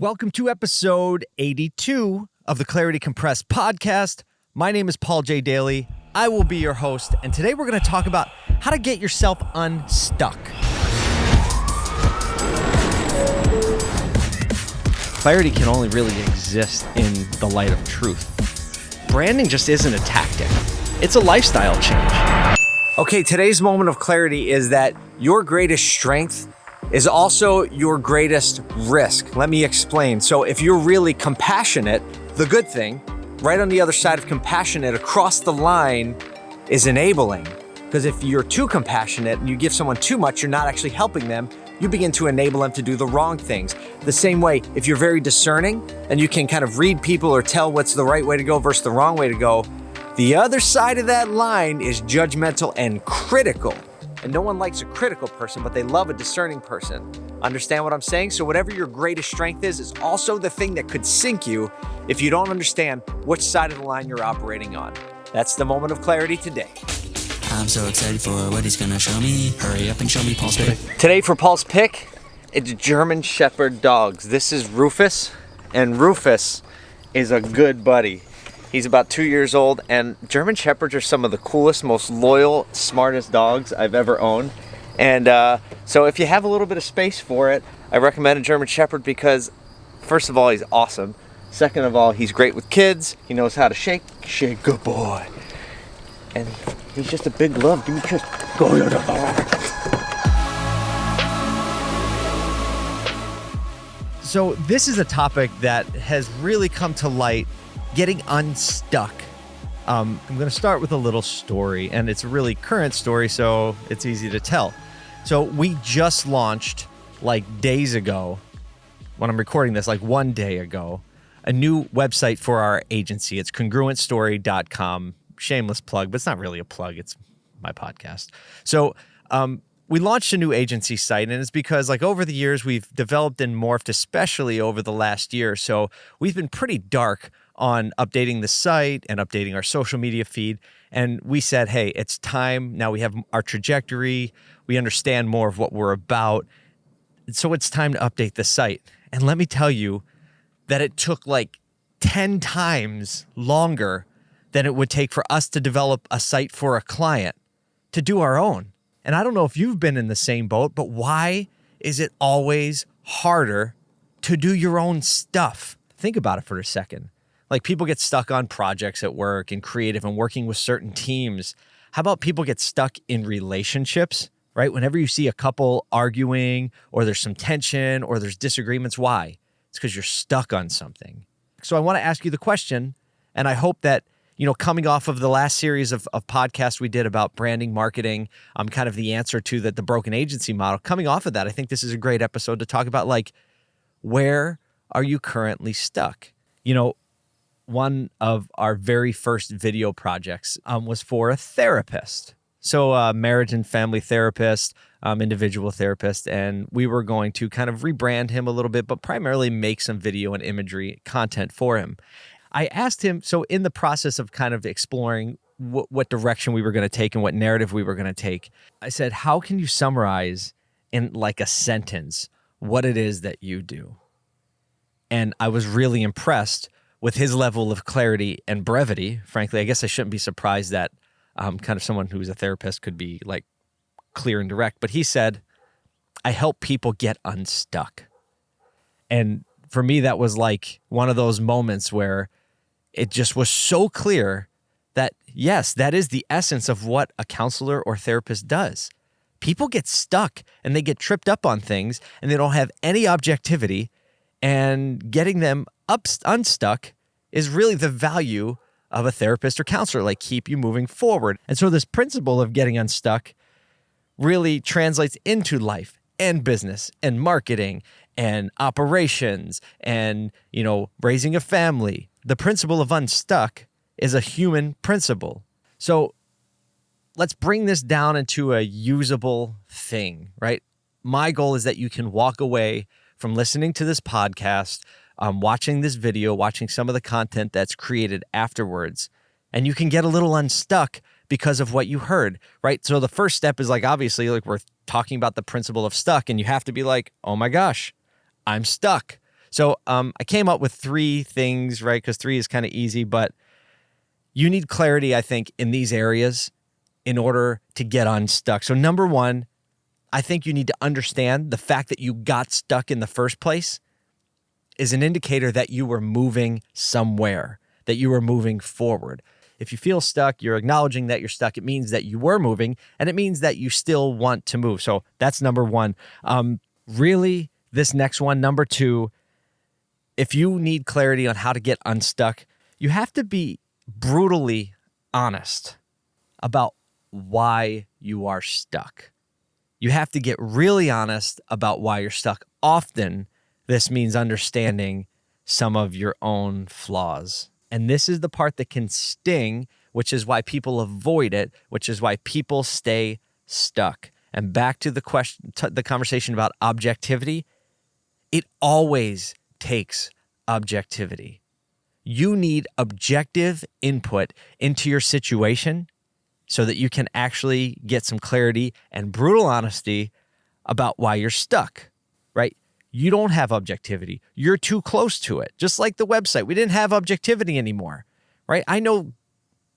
Welcome to episode 82 of the Clarity Compressed podcast. My name is Paul J. Daly. I will be your host, and today we're going to talk about how to get yourself unstuck. Clarity can only really exist in the light of truth. Branding just isn't a tactic, it's a lifestyle change. Okay, today's moment of clarity is that your greatest strength is also your greatest risk. Let me explain. So, if you're really compassionate, the good thing, right on the other side of compassionate across the line, is enabling. Because if you're too compassionate and you give someone too much, you're not actually helping them. You begin to enable them to do the wrong things. The same way, if you're very discerning and you can kind of read people or tell what's the right way to go versus the wrong way to go, the other side of that line is judgmental and critical. And no one likes a critical person, but they love a discerning person. Understand what I'm saying? So, whatever your greatest strength is, is also the thing that could sink you if you don't understand which side of the line you're operating on. That's the moment of clarity today. I'm so excited for what he's gonna show me. Hurry up and show me Paul's pick. Today for Paul's pick, it's German Shepherd dogs. This is Rufus, and Rufus is a good buddy. He's about two years old, and German Shepherds are some of the coolest, most loyal, smartest dogs I've ever owned. And uh, so, if you have a little bit of space for it, I recommend a German Shepherd because, first of all, he's awesome. Second of all, he's great with kids. He knows how to shake, shake, good boy. And he's just a big love. Give me a kiss. Go, go, go. So, this is a topic that has really come to light getting unstuck. Um, I'm going to start with a little story, and it's a really current story, so it's easy to tell. So, we just launched like days ago, when I'm recording this, like one day ago, a new website for our agency. It's congruentstory.com. Shameless plug, but it's not really a plug, it's my podcast. So, um, we launched a new agency site and it's because like over the years we've developed and morphed especially over the last year so we've been pretty dark on updating the site and updating our social media feed. And we said, hey, it's time. Now we have our trajectory. We understand more of what we're about. So it's time to update the site. And let me tell you that it took like 10 times longer than it would take for us to develop a site for a client to do our own. And I don't know if you've been in the same boat, but why is it always harder to do your own stuff? Think about it for a second. Like people get stuck on projects at work and creative and working with certain teams. How about people get stuck in relationships, right? Whenever you see a couple arguing or there's some tension or there's disagreements, why? It's because you're stuck on something. So I want to ask you the question, and I hope that you know, coming off of the last series of, of podcasts we did about branding, marketing, um, kind of the answer to that the broken agency model, coming off of that, I think this is a great episode to talk about like, where are you currently stuck? You know, one of our very first video projects um, was for a therapist. So, a uh, marriage and family therapist, um, individual therapist, and we were going to kind of rebrand him a little bit, but primarily make some video and imagery content for him. I asked him, so in the process of kind of exploring what direction we were going to take and what narrative we were going to take, I said, How can you summarize in like a sentence what it is that you do? And I was really impressed with his level of clarity and brevity, frankly, I guess I shouldn't be surprised that um, kind of someone who's a therapist could be like clear and direct. But he said, I help people get unstuck. And for me, that was like one of those moments where it just was so clear that, yes, that is the essence of what a counselor or therapist does. People get stuck and they get tripped up on things and they don't have any objectivity and getting them up unstuck is really the value of a therapist or counselor, like keep you moving forward. And so this principle of getting unstuck really translates into life and business and marketing and operations and, you know, raising a family. The principle of unstuck is a human principle. So let's bring this down into a usable thing, right? My goal is that you can walk away from listening to this podcast, um, watching this video, watching some of the content that's created afterwards, and you can get a little unstuck because of what you heard, right? So the first step is like, obviously, like we're talking about the principle of stuck, and you have to be like, oh my gosh, I'm stuck. So um, I came up with three things, right? Because three is kind of easy, but you need clarity, I think, in these areas in order to get unstuck. So, number one, I think you need to understand the fact that you got stuck in the first place is an indicator that you were moving somewhere, that you were moving forward. If you feel stuck, you're acknowledging that you're stuck. It means that you were moving and it means that you still want to move. So that's number one. Um, really, this next one, number two, if you need clarity on how to get unstuck, you have to be brutally honest about why you are stuck. You have to get really honest about why you're stuck. Often, this means understanding some of your own flaws. And this is the part that can sting, which is why people avoid it, which is why people stay stuck. And back to the question, the conversation about objectivity, it always takes objectivity. You need objective input into your situation so that you can actually get some clarity and brutal honesty about why you're stuck, right? You don't have objectivity. You're too close to it. Just like the website, we didn't have objectivity anymore, right? I know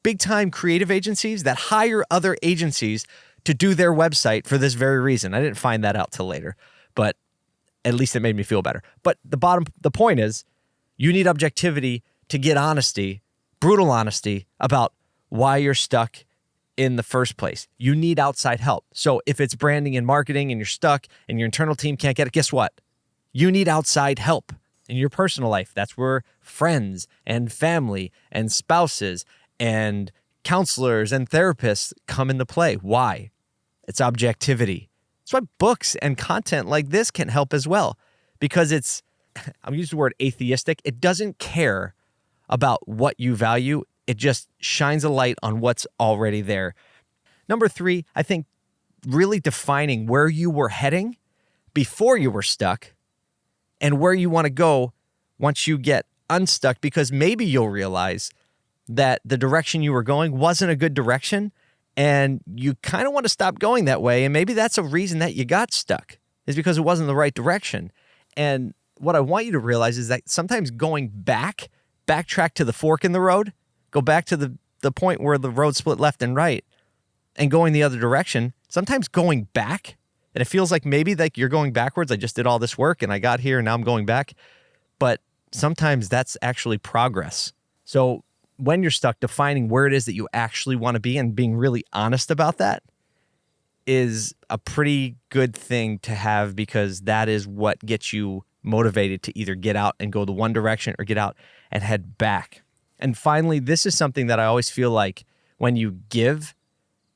big time creative agencies that hire other agencies to do their website for this very reason. I didn't find that out till later, but at least it made me feel better. But the bottom, the point is, you need objectivity to get honesty, brutal honesty about why you're stuck in the first place. You need outside help. So if it's branding and marketing and you're stuck and your internal team can't get it, guess what? You need outside help in your personal life. That's where friends and family and spouses and counselors and therapists come into play. Why? It's objectivity. That's why books and content like this can help as well because it's, I'm using the word atheistic, it doesn't care about what you value. It just shines a light on what's already there. Number three, I think really defining where you were heading before you were stuck and where you want to go once you get unstuck, because maybe you'll realize that the direction you were going wasn't a good direction and you kind of want to stop going that way. And maybe that's a reason that you got stuck, is because it wasn't the right direction. And what I want you to realize is that sometimes going back, backtrack to the fork in the road, go back to the, the point where the road split left and right and going the other direction, sometimes going back, and it feels like maybe like you're going backwards. I just did all this work and I got here and now I'm going back. But sometimes that's actually progress. So when you're stuck, defining where it is that you actually want to be and being really honest about that is a pretty good thing to have because that is what gets you motivated to either get out and go the one direction or get out and head back. And finally, this is something that I always feel like when you give,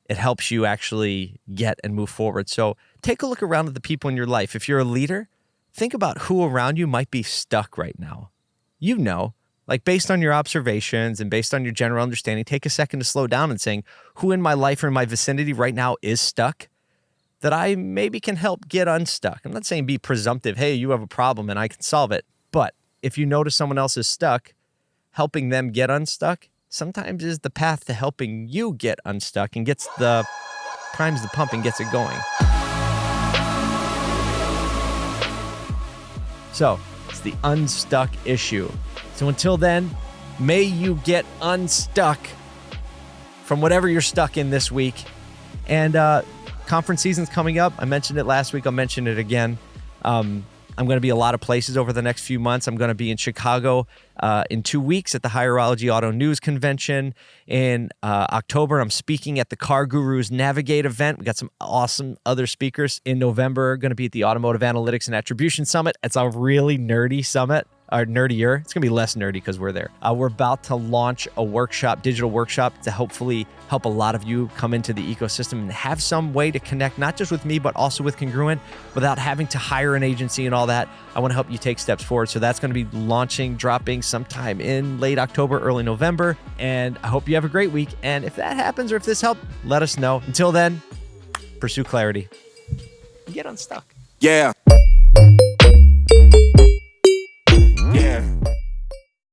it helps you actually get and move forward. So take a look around at the people in your life. If you're a leader, think about who around you might be stuck right now. You know, like based on your observations and based on your general understanding, take a second to slow down and saying, who in my life or in my vicinity right now is stuck that I maybe can help get unstuck. I'm not saying be presumptive, hey, you have a problem and I can solve it. But if you notice someone else is stuck, helping them get unstuck sometimes is the path to helping you get unstuck and gets the primes the pump and gets it going. So it's the unstuck issue. So until then, may you get unstuck from whatever you're stuck in this week. And uh, conference season's coming up. I mentioned it last week. I'll mention it again. Um, I'm going to be a lot of places over the next few months. I'm going to be in Chicago uh, in two weeks at the Hireology Auto News Convention. In uh, October, I'm speaking at the CarGurus Navigate event. We got some awesome other speakers. In November, going to be at the Automotive Analytics and Attribution Summit. It's a really nerdy summit or nerdier. It's going to be less nerdy because we're there. Uh, we're about to launch a workshop, digital workshop, to hopefully help a lot of you come into the ecosystem and have some way to connect, not just with me, but also with Congruent without having to hire an agency and all that. I want to help you take steps forward. So that's going to be launching, dropping sometime in late October, early November. And I hope you have a great week. And if that happens or if this helped, let us know. Until then, pursue clarity. Get unstuck. Yeah. Yeah.